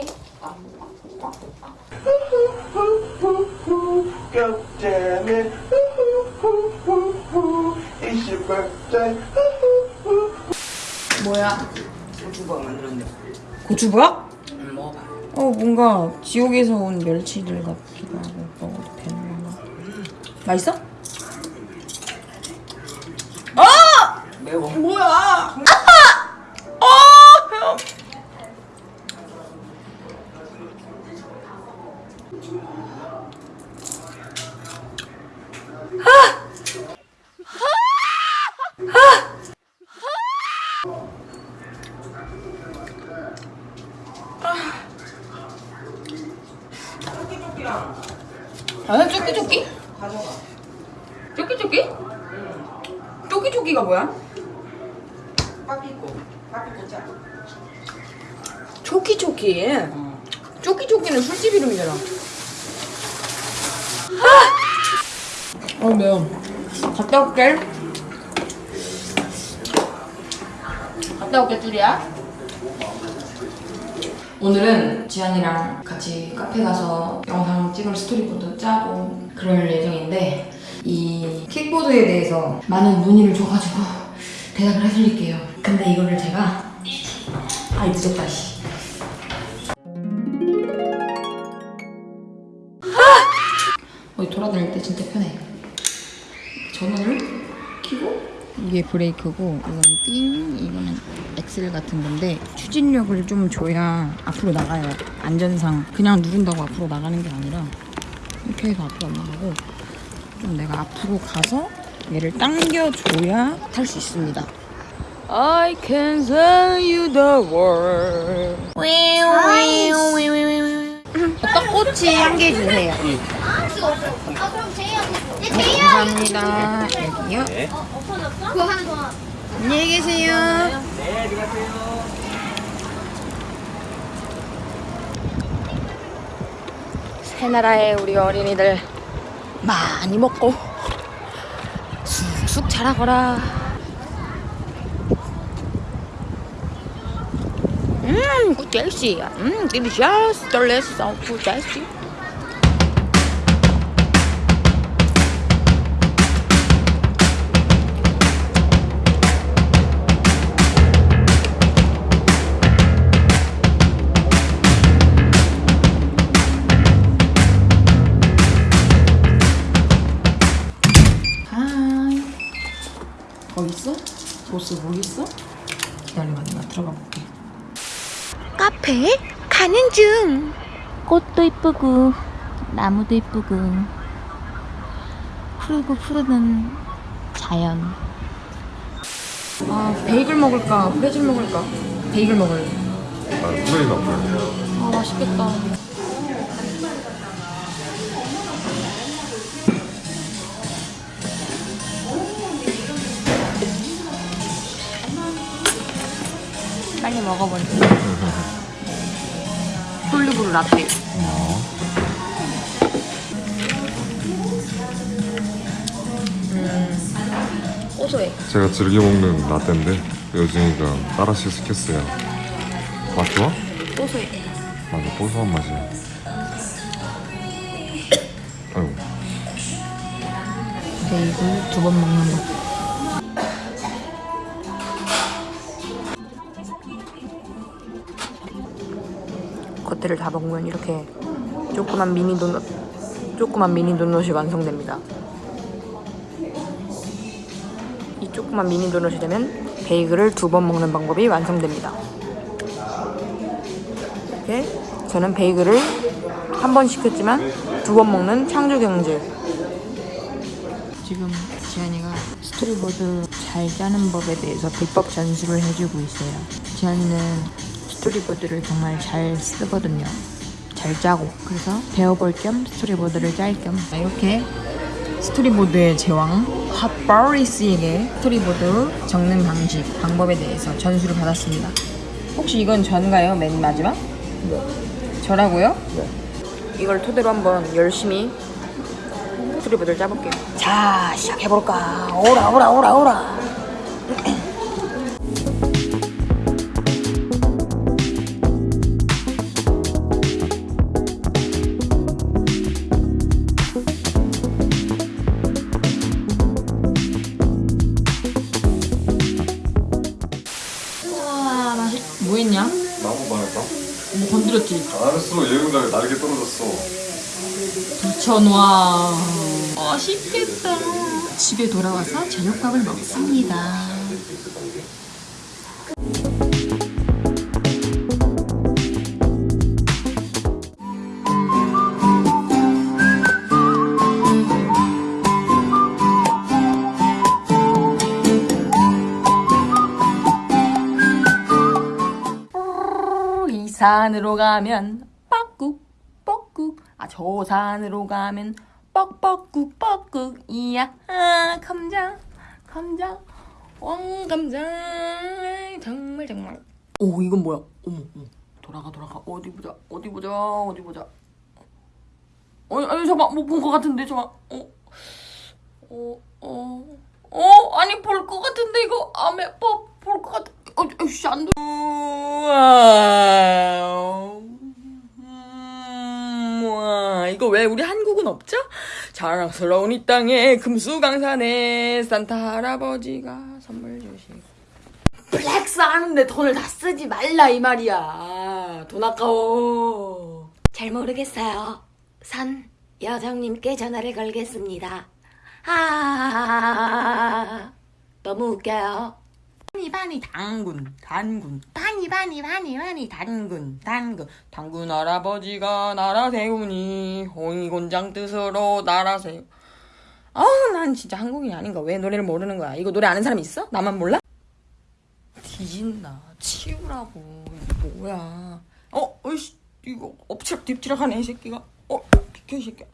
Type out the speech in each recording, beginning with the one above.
birthday. God damn it. It's your birthday. 뭐야? 고추밥 만들었네. 고추부학? 응, 먹어봐. 어 뭔가 지옥에서 온 멸치들 같기도 하고 먹어도 되나? 맛있어? 아! 매워. 뭐야? 어! 아, 쪼끼쪼끼? 가져가. 쪼끼쪼끼? 쪼끼쪼끼가 뭐야? 빠삐꼬. 빠삐꼬 짜. 쪼끼쪼끼. 어. 쪼끼쪼끼는 술집 이름이잖아. 아! 어, 매워. 갔다 올게. 갔다 올게, 뚜리야. 오늘은 지안이랑 같이 카페 가서 영상 찍을 스토리보드 짜고 그럴 예정인데 이 킥보드에 대해서 많은 문의를 줘가지고 대답을 해드릴게요. 근데 이거를 제가 아이 늦었다 씨. 어디 돌아다닐 때 진짜 편해. 전원을 켜고 이게 브레이크고 이거는 띵 이거는 엑셀 같은 건데 추진력을 좀 줘야 앞으로 나가요. 안전상 그냥 누른다고 앞으로 나가는 게 아니라 이렇게 해서 앞으로 안 나가고 좀 내가 앞으로 가서 얘를 당겨줘야 탈 수 있습니다. I can tell you the world. 어떤 꼬치 한 개 주세요. 아 그럼 내 제이야 감사합니다. 여기요. 그거 하나 더 안녕히 계세요. 네, 들어가세요. 새나라의 우리 어린이들 많이 먹고 쑥쑥 자라거라. 음, good tasty. 음, delicious, delicious, good tasty. 뭐 있어? 보스 뭐 있어? 기다려봐, 나 들어가 볼게. 카페 가는 중 꽃도 이쁘고 나무도 이쁘고 푸르고 푸르는 자연 아, 베이글 먹을까? 프레즐 먹을까? 베이글 먹을래. 아, 프레이 나쁘네. 아, 맛있겠다. 빨리 먹어버려. 폴리브루 라떼. 음, 고소해. 제가 즐겨 먹는 라떼인데 여진이가 따라시 시켰어요. 맛 좋아? 고소해. 맞아, 고소한 맛이야. 아이고, 베이글 두번 먹는 거. 겉에를 다 먹으면 이렇게 조그만 미니 도넛, 조그만 미니 도넛이 완성됩니다. 이 조그만 미니 도넛이 되면 베이글을 두 번 먹는 방법이 완성됩니다. 이렇게 저는 베이글을 한 번 시켰지만 두 번 먹는 창조 경제. 지금 지안이가 스토리보드 잘 짜는 법에 대해서 비법 전수를 해주고 있어요. 지안이는 스토리보드를 정말 잘 쓰거든요. 잘 짜고 그래서 배워볼 겸 스토리보드를 짤 겸 이렇게 스토리보드의 제왕 핫바리스에게 스토리보드 적는 방식 방법에 대해서 전수를 받았습니다. 혹시 이건 전가요? 맨 마지막? 네. 저라고요? 네. 이걸 토대로 한번 열심히 스토리보드를 짜볼게요. 자, 시작해볼까? 오라, 오라, 오라, 오라. 뭐 했냐? 나무 말했다. 뭐 건드렸지? 알았어. 예언감이 날개 떨어졌어. 미쳐놔. 맛있겠다. 어, 집에 돌아와서 저녁밥을 먹습니다. 이 산으로 가면 뻑국 뻑국 아 저 산으로 가면 뻑뻑국 뻑국 이야 아 감자 감자. 왕감자. 정말 정말. 오 이건 뭐야? 어머 어머. 돌아가 돌아가. 어디 보자 어디 보자 어디 보자. 어 아니 잠깐 뭐본 것 같은데 잠깐 어 어 어 어, 어, 아니 볼 것 같은데 이거. 아메 볼것 같은 어 에이씨 안 돼. 우와. 음, 우와. 이거 왜 우리 한국은 없죠? 자랑스러운 이 땅에 금수강산에 산타 할아버지가 선물 주시고 플렉스 하는데 돈을 다 쓰지 말라 이 말이야 돈 아까워 잘 모르겠어요. 선 여정님께 전화를 걸겠습니다. 아, 너무 웃겨요. 바니 바니 당군 단군 바니 바니 바니 바니 단군 단군 당군 할아버지가 나라 세우니 홍이곤장 뜻으로 나라 세우 아우 난 진짜 한국인이 아닌가 왜 노래를 모르는 거야 이거 노래 아는 사람 있어? 나만 몰라? 뒤진다 치우라고 이게 뭐야 어? 어이씨 이거 엎치락 뒤치락 하네 이 새끼가 어? 비켜 이 새끼야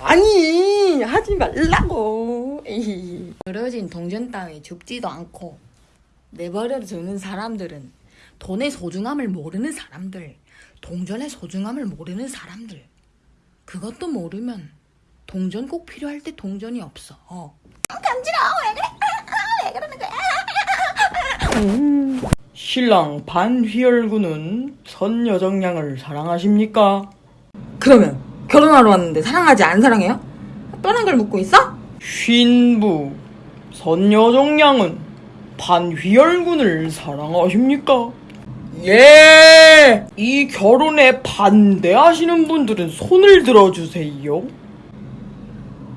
아니 하지 말라고 에이. 그러진 동전 따위 죽지도 않고 내버려 두는 사람들은 돈의 소중함을 모르는 사람들, 동전의 소중함을 모르는 사람들. 그것도 모르면 동전 꼭 필요할 때 동전이 없어. 어. 신랑 반휘열군은 선여정양을 사랑하십니까? 그러면 결혼하러 왔는데 사랑하지 안 사랑해요? 뻔한 걸 묻고 있어? 신부 선여정양은 반휘열군을 사랑하십니까? 예! 이 결혼에 반대하시는 분들은 손을 들어주세요.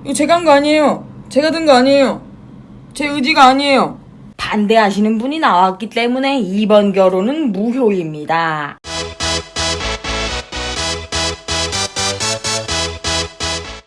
이거 제가 한 거 아니에요. 제가 든 거 아니에요. 제 의지가 아니에요. 반대하시는 분이 나왔기 때문에 이번 결혼은 무효입니다.